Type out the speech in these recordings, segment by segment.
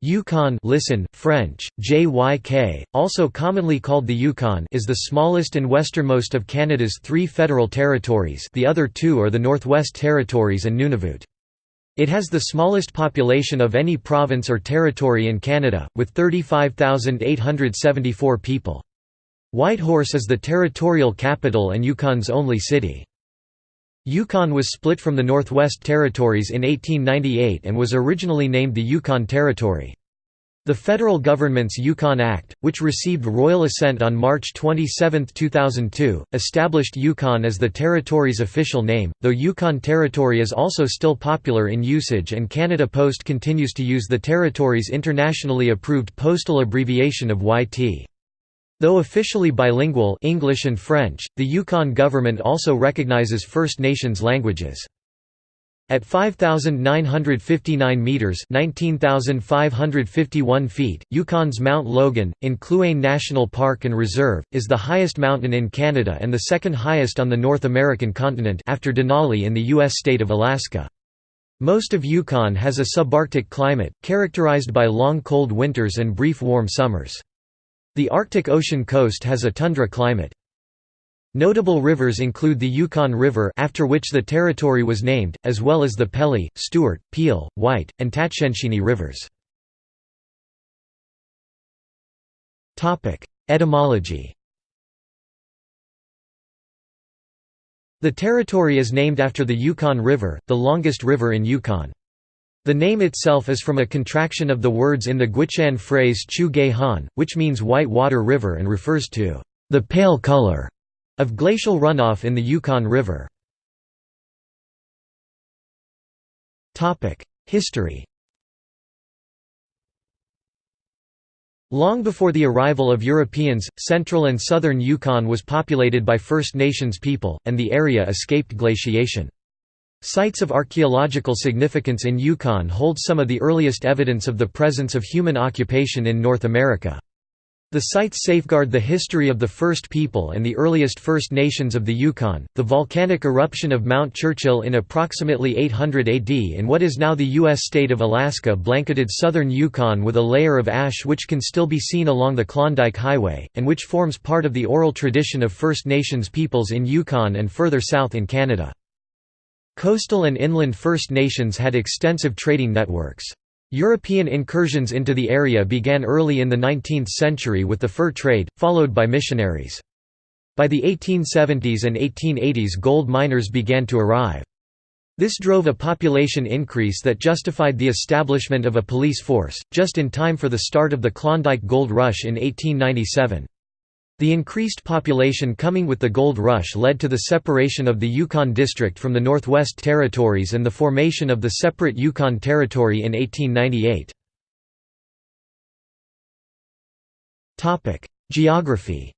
Yukon listen, French, JYK, also commonly called the Yukon is the smallest and westernmost of Canada's three federal territories the other two are the Northwest Territories and Nunavut. It has the smallest population of any province or territory in Canada, with 35,874 people. Whitehorse is the territorial capital and Yukon's only city. Yukon was split from the Northwest Territories in 1898 and was originally named the Yukon Territory. The federal government's Yukon Act, which received royal assent on March 27, 2002, established Yukon as the territory's official name, though Yukon Territory is also still popular in usage and Canada Post continues to use the territory's internationally approved postal abbreviation of YT. Though officially bilingual English and French, the Yukon government also recognizes First Nations languages. At 5,959 metres 19,551 feet, Yukon's Mount Logan, in Kluane National Park and Reserve, is the highest mountain in Canada and the second highest on the North American continent after Denali in the U.S. state of Alaska. Most of Yukon has a subarctic climate, characterized by long cold winters and brief warm summers. The Arctic Ocean coast has a tundra climate. Notable rivers include the Yukon River after which the territory was named, as well as the Pelly, Stewart, Peel, White, and Tatshenshini rivers. Etymology The territory is named after the Yukon River, the longest river in Yukon. The name itself is from a contraction of the words in the Gwich'in phrase Chu Ge Han, which means white water river and refers to the pale color of glacial runoff in the Yukon River. History Long before the arrival of Europeans, central and southern Yukon was populated by First Nations people, and the area escaped glaciation. Sites of archaeological significance in Yukon hold some of the earliest evidence of the presence of human occupation in North America. The sites safeguard the history of the first people and the earliest First Nations of the Yukon. The volcanic eruption of Mount Churchill in approximately 800 AD in what is now the U.S. state of Alaska blanketed southern Yukon with a layer of ash which can still be seen along the Klondike Highway, and which forms part of the oral tradition of First Nations peoples in Yukon and further south in Canada. Coastal and inland First Nations had extensive trading networks. European incursions into the area began early in the 19th century with the fur trade, followed by missionaries. By the 1870s and 1880s gold miners began to arrive. This drove a population increase that justified the establishment of a police force, just in time for the start of the Klondike Gold Rush in 1897. The increased population coming with the gold rush led to the separation of the Yukon District from the Northwest Territories and the formation of the separate Yukon Territory in 1898. Geography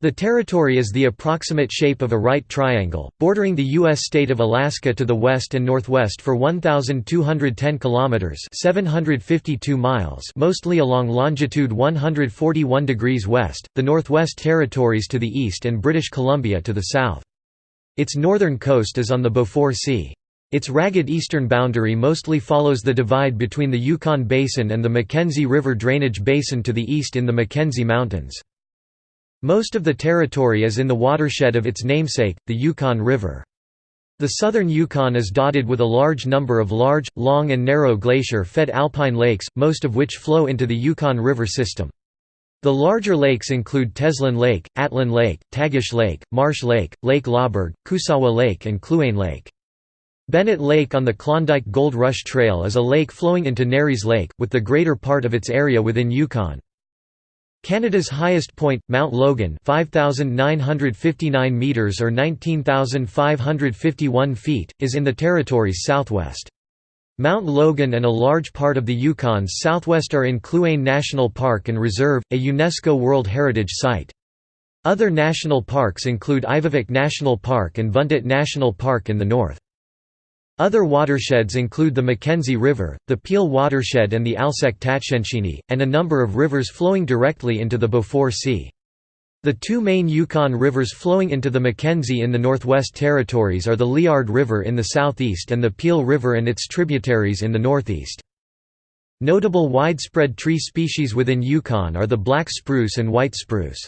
The territory is the approximate shape of a right triangle, bordering the U.S. state of Alaska to the west and northwest for 1,210 kilometers (752 miles), mostly along longitude 141 degrees west, the Northwest Territories to the east, and British Columbia to the south. Its northern coast is on the Beaufort Sea. Its ragged eastern boundary mostly follows the divide between the Yukon Basin and the Mackenzie River drainage basin to the east in the Mackenzie Mountains. Most of the territory is in the watershed of its namesake, the Yukon River. The southern Yukon is dotted with a large number of large, long and narrow glacier-fed alpine lakes, most of which flow into the Yukon River system. The larger lakes include Teslin Lake, Atlin Lake, Tagish Lake, Marsh Lake, Lake Laberge, Kusawa Lake and Kluane Lake. Bennett Lake on the Klondike Gold Rush Trail is a lake flowing into Nares Lake, with the greater part of its area within Yukon. Canada's highest point, Mount Logan 5,959 metres or 19,551 feet, is in the territory's southwest. Mount Logan and a large part of the Yukon's southwest are in Kluane National Park and Reserve, a UNESCO World Heritage Site. Other national parks include Ivavik National Park and Vuntut National Park in the north. Other watersheds include the Mackenzie River, the Peel watershed and the Alsek Tatshenshini, and a number of rivers flowing directly into the Beaufort Sea. The two main Yukon rivers flowing into the Mackenzie in the Northwest Territories are the Liard River in the southeast and the Peel River and its tributaries in the northeast. Notable widespread tree species within Yukon are the black spruce and white spruce.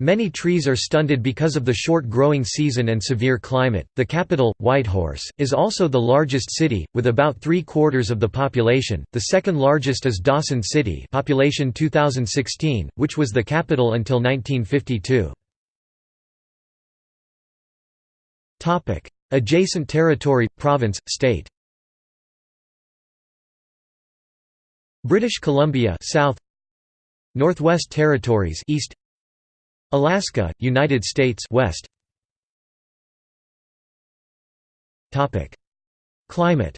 Many trees are stunted because of the short growing season and severe climate. The capital, Whitehorse, is also the largest city, with about three quarters of the population. The second largest is Dawson City, population 2016, which was the capital until 1952. Topic: Adjacent territory, province, state. British Columbia, South. Northwest Territories, East. Alaska, United States West. Topic: Climate.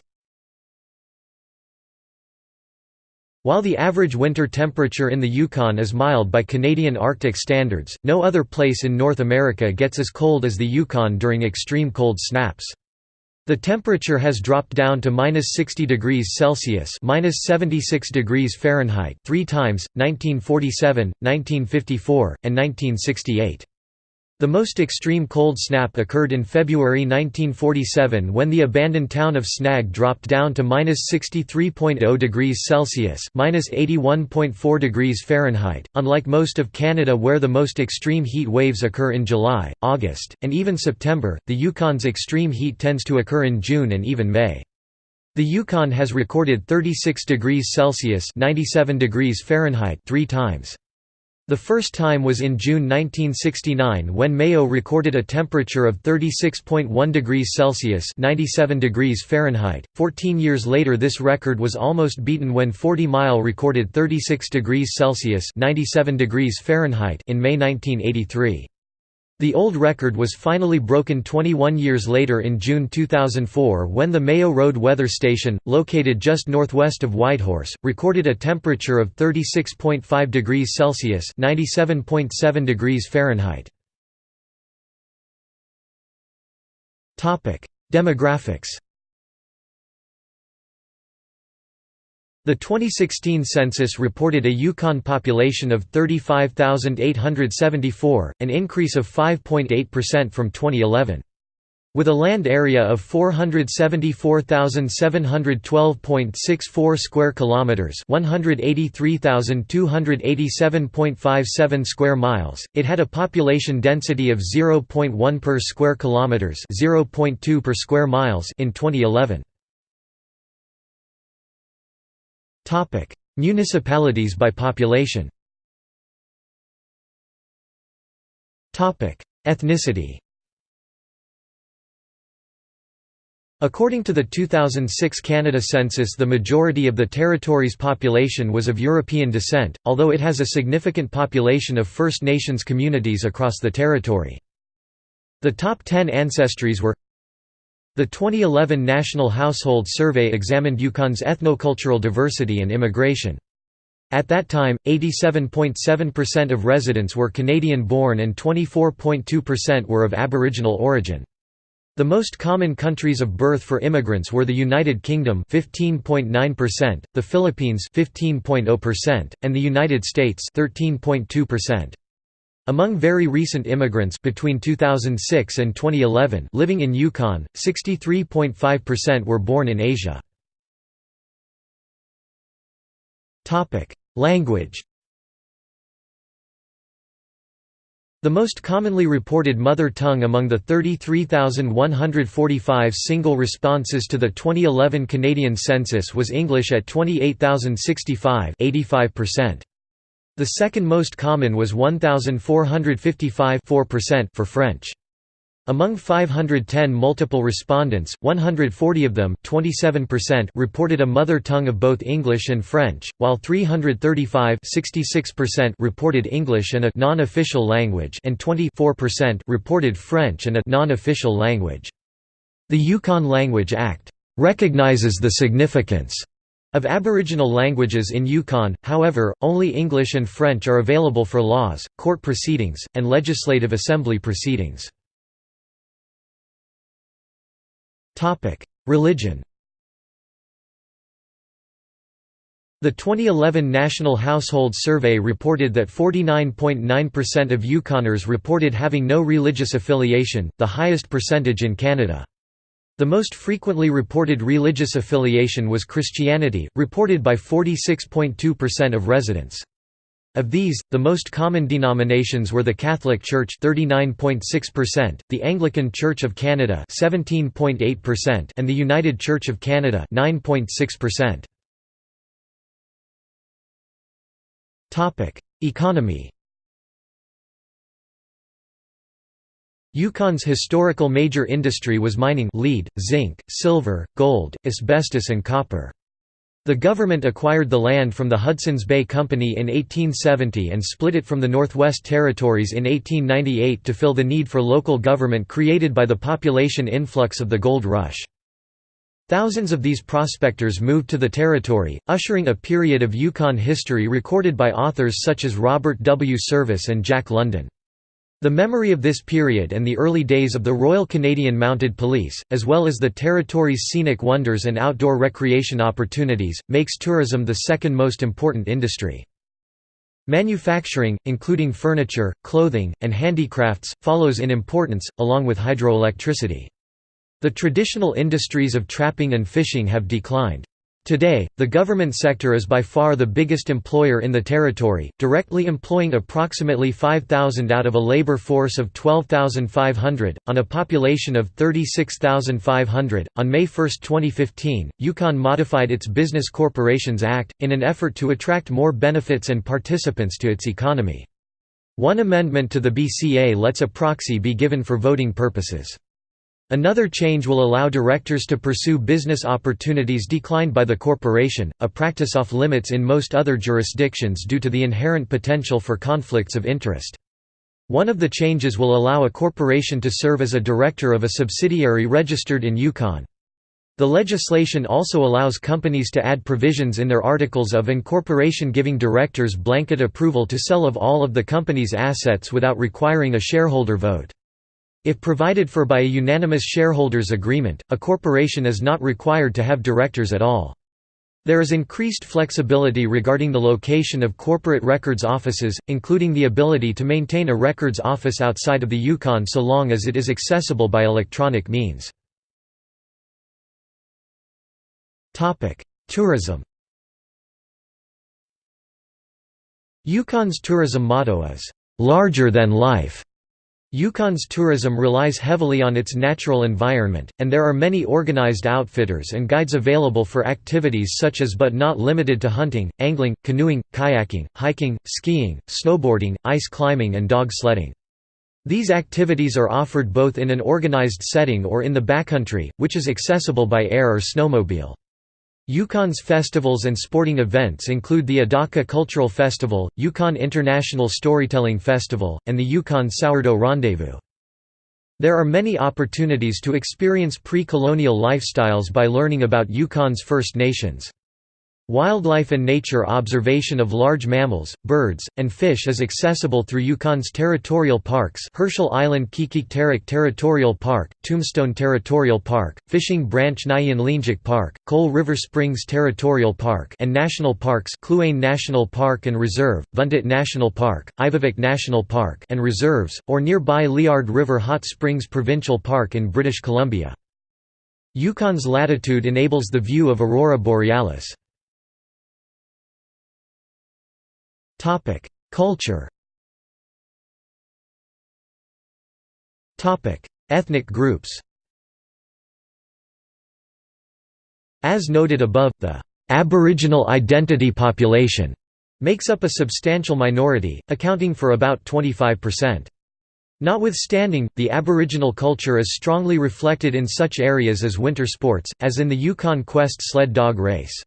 While the average winter temperature in the Yukon is mild by Canadian Arctic standards, no other place in North America gets as cold as the Yukon during extreme cold snaps. The temperature has dropped down to minus 60 degrees Celsius minus 76 degrees Fahrenheit three times, 1947, 1954, and 1968. The most extreme cold snap occurred in February 1947 when the abandoned town of Snag dropped down to minus 63.0 degrees Celsius minus 81.4 degrees Fahrenheit. Unlike most of Canada where the most extreme heat waves occur in July, August, and even September, the Yukon's extreme heat tends to occur in June and even May. The Yukon has recorded 36 degrees Celsius 97 degrees Fahrenheit three times. The first time was in June 1969 when Mayo recorded a temperature of 36.1 degrees Celsius (97 degrees Fahrenheit). 14 years later this record was almost beaten when 40 Mile recorded 36 degrees Celsius (97 degrees Fahrenheit) in May 1983. The old record was finally broken 21 years later in June 2004 when the Mayo Road Weather Station, located just northwest of Whitehorse, recorded a temperature of 36.5 degrees Celsius (97.7 degrees Fahrenheit). Demographics The 2016 census reported a Yukon population of 35,874, an increase of 5.8% from 2011. With a land area of 474,712.64 square kilometers, 183,287.57 square miles, it had a population density of 0.1 per square kilometers, 0.2 per square miles in 2011. Topic: Municipalities by population. Topic: Ethnicity. According to the 2006 Canada census the majority of the territory's population was of European descent, although it has a significant population of First Nations communities across the territory. The top 10 ancestries were the 2011 National Household Survey examined Yukon's ethnocultural diversity and immigration. At that time, 87.7% of residents were Canadian-born and 24.2% were of Aboriginal origin. The most common countries of birth for immigrants were the United Kingdom 15.9%, the Philippines 15.0%, and the United States 13.2%. Among very recent immigrants between 2006 and 2011 living in Yukon, 63.5% were born in Asia. Language The most commonly reported mother tongue among the 33,145 single responses to the 2011 Canadian census was English at 28,065 85%. The second most common was 1,455 for French. Among 510 multiple respondents, 140 of them reported a mother tongue of both English and French, while 335 reported English and a non-official language and 24% reported French and a non-official language. The Yukon Language Act recognizes the significance of Aboriginal languages in Yukon, however, only English and French are available for laws, court proceedings, and legislative assembly proceedings. Religion The 2011 National Household Survey reported that 49.9% of Yukoners reported having no religious affiliation, the highest percentage in Canada. The most frequently reported religious affiliation was Christianity, reported by 46.2% of residents. Of these, the most common denominations were the Catholic Church 39.6%, the Anglican Church of Canada 17.8%, and the United Church of Canada 9.6%. Topic: Economy Yukon's historical major industry was mining lead, zinc, silver, gold, asbestos and copper. The government acquired the land from the Hudson's Bay Company in 1870 and split it from the Northwest Territories in 1898 to fill the need for local government created by the population influx of the gold rush. Thousands of these prospectors moved to the territory, ushering a period of Yukon history recorded by authors such as Robert W. Service and Jack London. The memory of this period and the early days of the Royal Canadian Mounted Police, as well as the territory's scenic wonders and outdoor recreation opportunities, makes tourism the second most important industry. Manufacturing, including furniture, clothing, and handicrafts, follows in importance, along with hydroelectricity. The traditional industries of trapping and fishing have declined. Today, the government sector is by far the biggest employer in the territory, directly employing approximately 5,000 out of a labor force of 12,500, on a population of 36,500. On May 1, 2015, Yukon modified its Business Corporations Act, in an effort to attract more benefits and participants to its economy. One amendment to the BCA lets a proxy be given for voting purposes. Another change will allow directors to pursue business opportunities declined by the corporation, a practice off limits in most other jurisdictions due to the inherent potential for conflicts of interest. One of the changes will allow a corporation to serve as a director of a subsidiary registered in Yukon. The legislation also allows companies to add provisions in their articles of incorporation giving directors blanket approval to sell of all of the company's assets without requiring a shareholder vote. If provided for by a unanimous shareholders agreement, a corporation is not required to have directors at all. There is increased flexibility regarding the location of corporate records offices, including the ability to maintain a records office outside of the Yukon so long as it is accessible by electronic means. Tourism Yukon's tourism motto is, "...larger than life", Yukon's tourism relies heavily on its natural environment, and there are many organized outfitters and guides available for activities such as but not limited to hunting, angling, canoeing, kayaking, hiking, skiing, snowboarding, ice climbing and dog sledding. These activities are offered both in an organized setting or in the backcountry, which is accessible by air or snowmobile. Yukon's festivals and sporting events include the Adaka Cultural Festival, Yukon International Storytelling Festival, and the Yukon Sourdough Rendezvous. There are many opportunities to experience pre-colonial lifestyles by learning about Yukon's First Nations. Wildlife and nature observation of large mammals, birds, and fish is accessible through Yukon's territorial parks Herschel Island Qikiqtarjuq Territorial Park, Tombstone Territorial Park, Fishing Branch Nyan Linjik Park, Coal River Springs Territorial Park and national parks Kluane National Park and Reserve, Vuntut National Park, Ivavik National Park and Reserves, or nearby Liard River Hot Springs Provincial Park in British Columbia. Yukon's latitude enables the view of Aurora Borealis. Culture. Ethnic groups. As noted above, the Aboriginal identity population makes up a substantial minority, accounting for about 25%. Notwithstanding, the Aboriginal culture is strongly reflected in such areas as winter sports, as in the Yukon Quest sled dog race.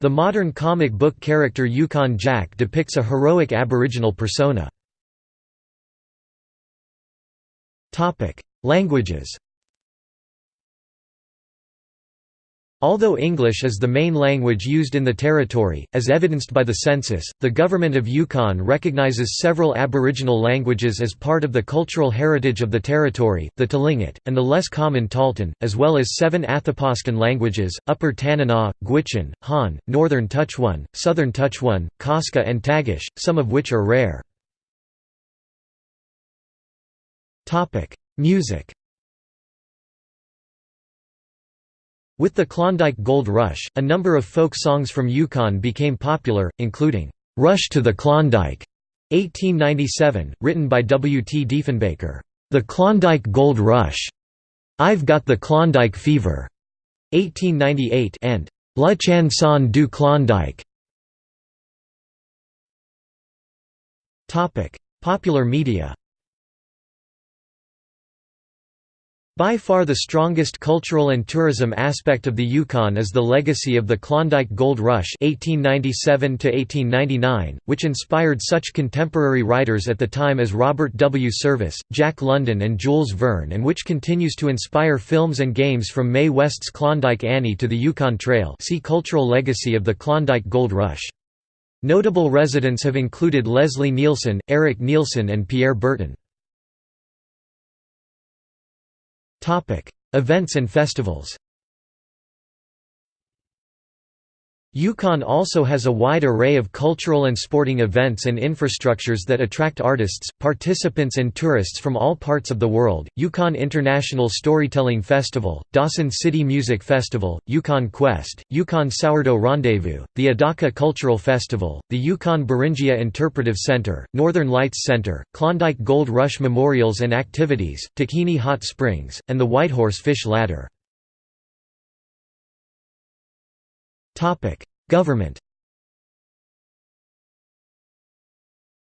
The modern comic book character Yukon Jack depicts a heroic Aboriginal persona. Languages Although English is the main language used in the territory, as evidenced by the census, the government of Yukon recognizes several Aboriginal languages as part of the cultural heritage of the territory, the Tlingit, and the less common Tahltan, as well as seven Athabascan languages, Upper Tanana, Gwich'in, Han, Northern Tutchone, Southern Tutchone, Kaska and Tagish, some of which are rare. Music With the Klondike Gold Rush, a number of folk songs from Yukon became popular, including, "'Rush to the Klondike' 1897, written by W. T. Diefenbaker, "'The Klondike Gold Rush' I've Got the Klondike Fever' 1898 and La Chanson du Klondike' Popular media By far the strongest cultural and tourism aspect of the Yukon is the legacy of the Klondike Gold Rush 1897 which inspired such contemporary writers at the time as Robert W. Service, Jack London and Jules Verne and which continues to inspire films and games from Mae West's Klondike Annie to the Yukon Trail see Cultural legacy of the Klondike Gold Rush. Notable residents have included Leslie Nielsen, Eric Nielsen and Pierre Berton. Events and festivals Yukon also has a wide array of cultural and sporting events and infrastructures that attract artists, participants and tourists from all parts of the world. Yukon International Storytelling Festival, Dawson City Music Festival, Yukon Quest, Yukon Sourdough Rendezvous, the Adaka Cultural Festival, the Yukon Beringia Interpretive Center, Northern Lights Center, Klondike Gold Rush Memorials and Activities, Takhini Hot Springs, and the Whitehorse Fish Ladder. Government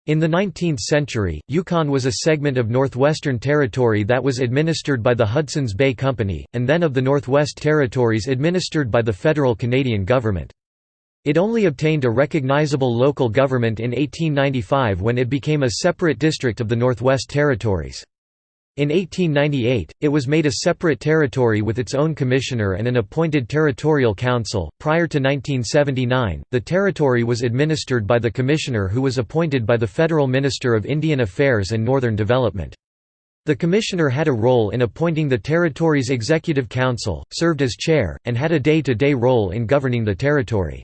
In the 19th century, Yukon was a segment of Northwestern Territory that was administered by the Hudson's Bay Company, and then of the Northwest Territories administered by the federal Canadian government. It only obtained a recognizable local government in 1895 when it became a separate district of the Northwest Territories. In 1898, it was made a separate territory with its own commissioner and an appointed territorial council. Prior to 1979, the territory was administered by the commissioner who was appointed by the Federal Minister of Indian Affairs and Northern Development. The commissioner had a role in appointing the territory's executive council, served as chair, and had a day-to-day role in governing the territory.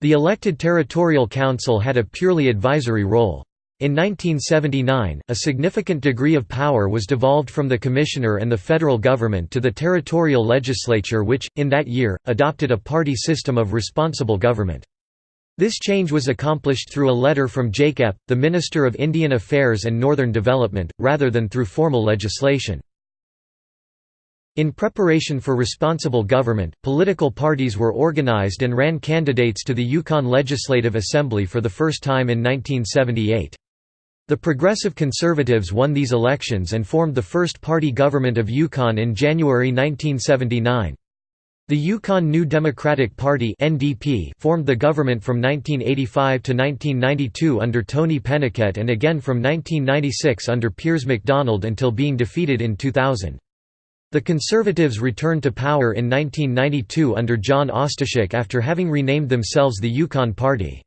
The elected territorial council had a purely advisory role. In 1979, a significant degree of power was devolved from the Commissioner and the federal government to the territorial legislature which, in that year, adopted a party system of responsible government. This change was accomplished through a letter from Jake Epp, the Minister of Indian Affairs and Northern Development, rather than through formal legislation. In preparation for responsible government, political parties were organized and ran candidates to the Yukon Legislative Assembly for the first time in 1978. The Progressive Conservatives won these elections and formed the first party government of Yukon in January 1979. The Yukon New Democratic Party (NDP) formed the government from 1985 to 1992 under Tony Penikett and again from 1996 under Piers McDonald until being defeated in 2000. The Conservatives returned to power in 1992 under John Ostashek after having renamed themselves the Yukon Party.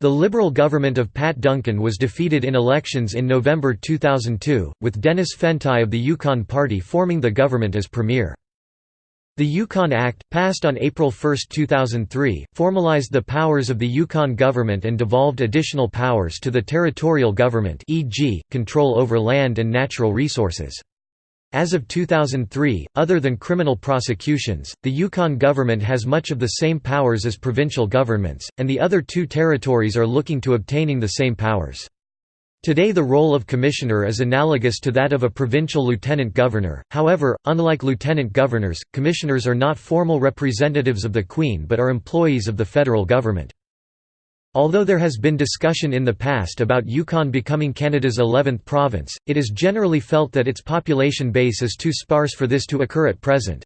The Liberal government of Pat Duncan was defeated in elections in November 2002, with Dennis Fentie of the Yukon Party forming the government as premier. The Yukon Act, passed on April 1, 2003, formalized the powers of the Yukon government and devolved additional powers to the territorial government e.g., control over land and natural resources. As of 2003, other than criminal prosecutions, the Yukon government has much of the same powers as provincial governments, and the other two territories are looking to obtaining the same powers. Today the role of commissioner is analogous to that of a provincial lieutenant governor, however, unlike lieutenant governors, commissioners are not formal representatives of the Queen but are employees of the federal government. Although there has been discussion in the past about Yukon becoming Canada's 11th province, it is generally felt that its population base is too sparse for this to occur at present.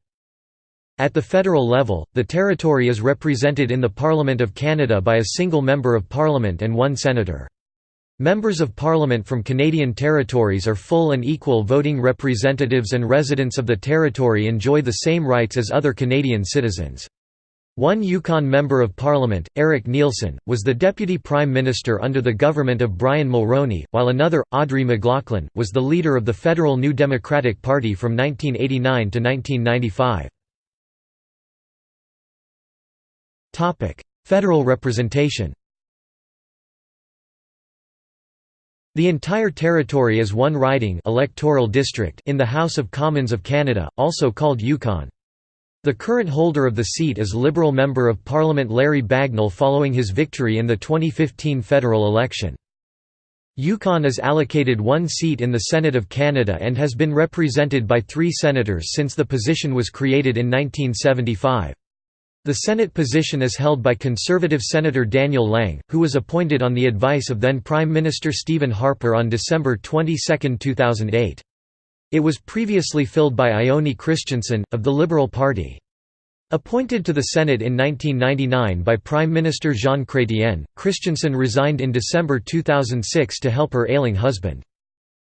At the federal level, the territory is represented in the Parliament of Canada by a single Member of Parliament and one Senator. Members of Parliament from Canadian territories are full and equal voting representatives and residents of the territory enjoy the same rights as other Canadian citizens. One Yukon Member of Parliament, Eric Nielsen, was the Deputy Prime Minister under the government of Brian Mulroney, while another, Audrey McLaughlin, was the leader of the federal New Democratic Party from 1989 to 1995. Federal representation The entire territory is one riding electoral district in the House of Commons of Canada, also called Yukon. The current holder of the seat is Liberal Member of Parliament Larry Bagnell following his victory in the 2015 federal election. Yukon is allocated one seat in the Senate of Canada and has been represented by three senators since the position was created in 1975. The Senate position is held by Conservative Senator Daniel Lang, who was appointed on the advice of then Prime Minister Stephen Harper on December 22, 2008. It was previously filled by Ione Christensen, of the Liberal Party. Appointed to the Senate in 1999 by Prime Minister Jean Chrétien, Christensen resigned in December 2006 to help her ailing husband.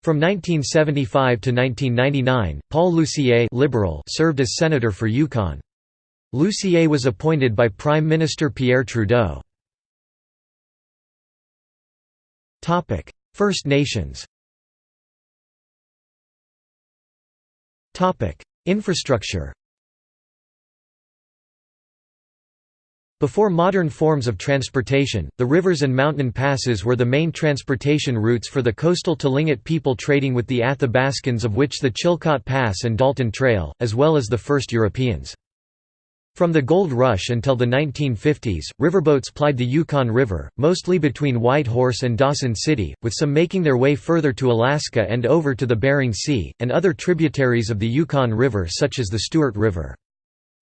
From 1975 to 1999, Paul Lucier liberal served as senator for Yukon. Lucier was appointed by Prime Minister Pierre Trudeau. First Nations Infrastructure Before modern forms of transportation, the rivers and mountain passes were the main transportation routes for the coastal Tlingit people trading with the Athabascans of which the Chilkoot Pass and Dalton Trail, as well as the first Europeans. From the Gold Rush until the 1950s, riverboats plied the Yukon River, mostly between Whitehorse and Dawson City, with some making their way further to Alaska and over to the Bering Sea, and other tributaries of the Yukon River such as the Stewart River.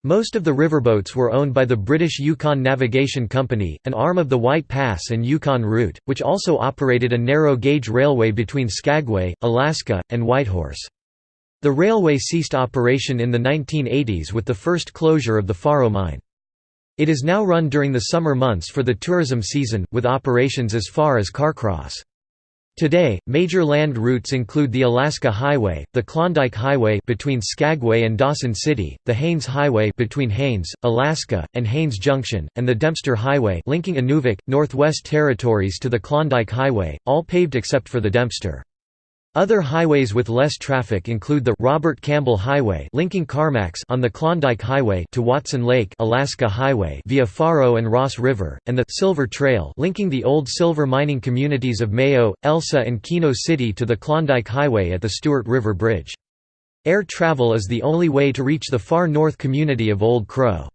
Most of the riverboats were owned by the British Yukon Navigation Company, an arm of the White Pass and Yukon Route, which also operated a narrow-gauge railway between Skagway, Alaska, and Whitehorse. The railway ceased operation in the 1980s with the first closure of the Faro mine. It is now run during the summer months for the tourism season, with operations as far as Carcross. Today, major land routes include the Alaska Highway, the Klondike Highway between Skagway and Dawson City, the Haines Highway between Haines, Alaska, and Haines Junction, and the Dempster Highway linking Inuvik, Northwest Territories to the Klondike Highway, all paved except for the Dempster. Other highways with less traffic include the Robert Campbell Highway linking Carmacks on the Klondike Highway to Watson Lake Alaska Highway via Faro and Ross River, and the Silver Trail linking the old silver mining communities of Mayo, Elsa and Keno City to the Klondike Highway at the Stewart River Bridge. Air travel is the only way to reach the far north community of Old Crow.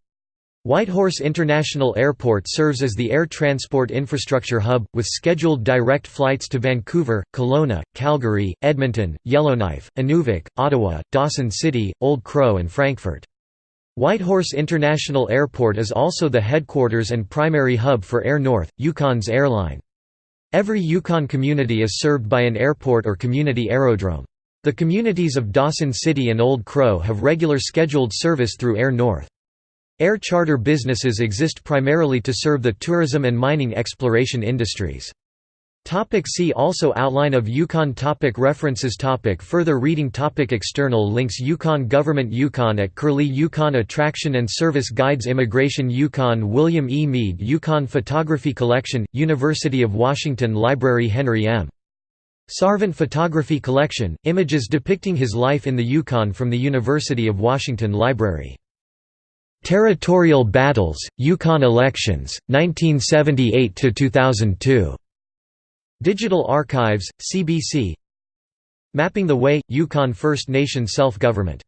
Whitehorse International Airport serves as the air transport infrastructure hub, with scheduled direct flights to Vancouver, Kelowna, Calgary, Edmonton, Yellowknife, Inuvik, Ottawa, Dawson City, Old Crow and Frankfurt. Whitehorse International Airport is also the headquarters and primary hub for Air North, Yukon's airline. Every Yukon community is served by an airport or community aerodrome. The communities of Dawson City and Old Crow have regular scheduled service through Air North. Air charter businesses exist primarily to serve the tourism and mining exploration industries. Topic see also Outline of Yukon topic References topic Further reading topic External links Yukon Government Yukon at Curlie Yukon Attraction and Service Guides Immigration Yukon William E. Mead Yukon Photography Collection, University of Washington Library Henry M. Sarvant Photography Collection, images depicting his life in the Yukon from the University of Washington Library Territorial Battles, Yukon Elections, 1978–2002. Digital Archives, CBC Mapping the Way – Yukon First Nation Self-Government